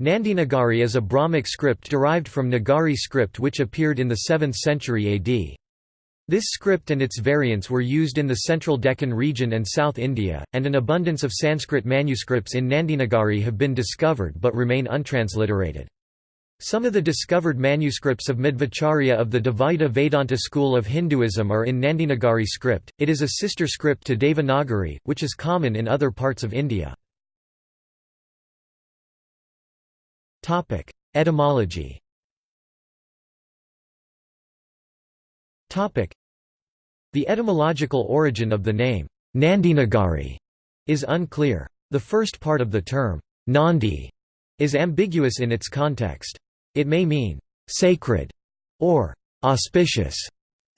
Nandinagari is a Brahmic script derived from Nagari script which appeared in the 7th century AD. This script and its variants were used in the central Deccan region and South India, and an abundance of Sanskrit manuscripts in Nandinagari have been discovered but remain untransliterated. Some of the discovered manuscripts of Madhvacharya of the Dvaita Vedanta school of Hinduism are in Nandinagari script. It is a sister script to Devanagari, which is common in other parts of India. Topic: Etymology. Topic: The etymological origin of the name Nandinagari is unclear. The first part of the term Nandi is ambiguous in its context. It may mean sacred or auspicious.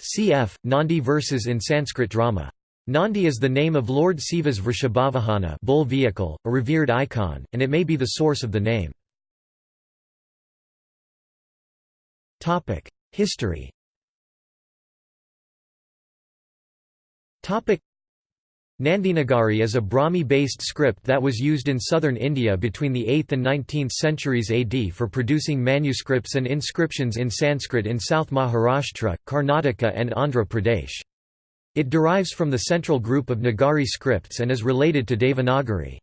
Cf. Nandi verses in Sanskrit drama. Nandi is the name of Lord Siva's Vrishabhavahana bull vehicle, a revered icon, and it may be the source of the name. History Nandinagari is a Brahmi-based script that was used in southern India between the 8th and 19th centuries AD for producing manuscripts and inscriptions in Sanskrit in South Maharashtra, Karnataka and Andhra Pradesh. It derives from the central group of Nagari scripts and is related to Devanagari.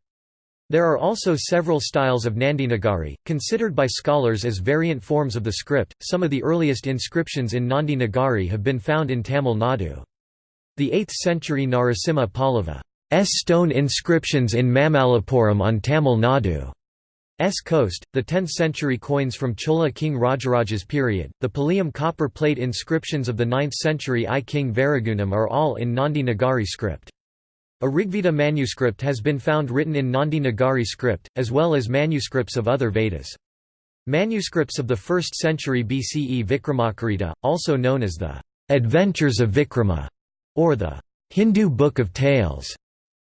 There are also several styles of Nandinagari, considered by scholars as variant forms of the script. Some of the earliest inscriptions in Nandinagari have been found in Tamil Nadu. The 8th century Narasimha Pallava's stone inscriptions in Mamallapuram on Tamil Nadu. S coast, the 10th century coins from Chola king Rajaraja's period, the Palayam copper plate inscriptions of the 9th century I king Varagunam are all in Nandi Nagari script. A Rigveda manuscript has been found written in Nandi Nagari script, as well as manuscripts of other Vedas. Manuscripts of the 1st century BCE Vikramakarita, also known as the Adventures of Vikrama, or the Hindu Book of Tales,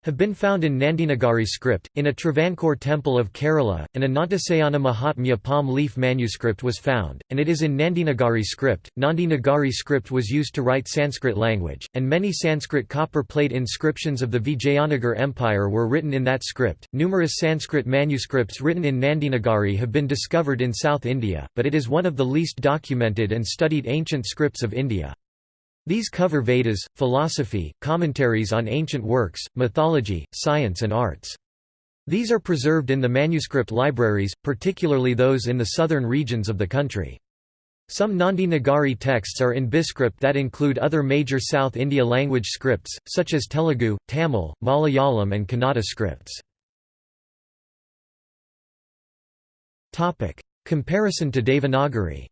have been found in Nandinagari script. In a Travancore temple of Kerala, an Anantasayana Mahatmya palm leaf manuscript was found, and it is in Nandinagari script. Nandinagari script was used to write Sanskrit language, and many Sanskrit copper plate inscriptions of the Vijayanagar Empire were written in that script. Numerous Sanskrit manuscripts written in Nandinagari have been discovered in South India, but it is one of the least documented and studied ancient scripts of India. These cover Vedas, philosophy, commentaries on ancient works, mythology, science and arts. These are preserved in the manuscript libraries, particularly those in the southern regions of the country. Some Nandi Nagari texts are in Biscript that include other major South India language scripts, such as Telugu, Tamil, Malayalam and Kannada scripts. Comparison to Devanagari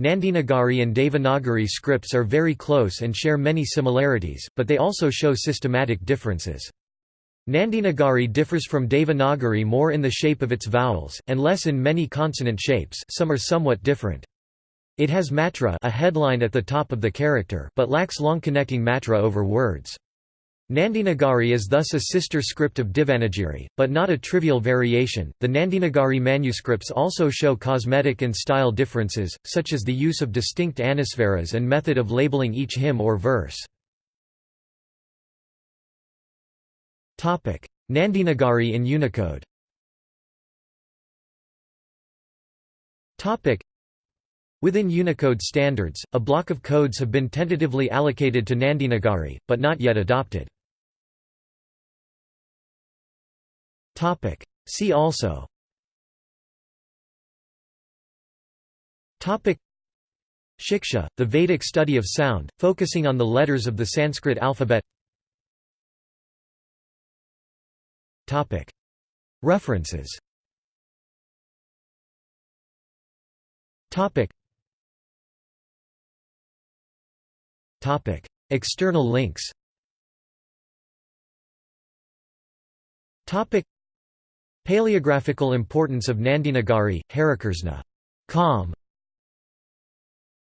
Nandinagari and Devanagari scripts are very close and share many similarities, but they also show systematic differences. Nandinagari differs from Devanagari more in the shape of its vowels, and less in many consonant shapes some are somewhat different. It has matra a headline at the top of the character but lacks long connecting matra over words. Nandinagari is thus a sister script of Devanagari, but not a trivial variation. The Nandinagari manuscripts also show cosmetic and style differences, such as the use of distinct anusvaras and method of labeling each hymn or verse. Topic: Nandinagari in Unicode. Topic: Within Unicode standards, a block of codes have been tentatively allocated to Nandinagari, but not yet adopted. Topic. See also. Topic. Shiksha, the Vedic study of sound, focusing on the letters of the Sanskrit alphabet. Topic. References. Topic. Topic. External links. Topic Paleographical importance of Nandinagari, Harikrishna. Com.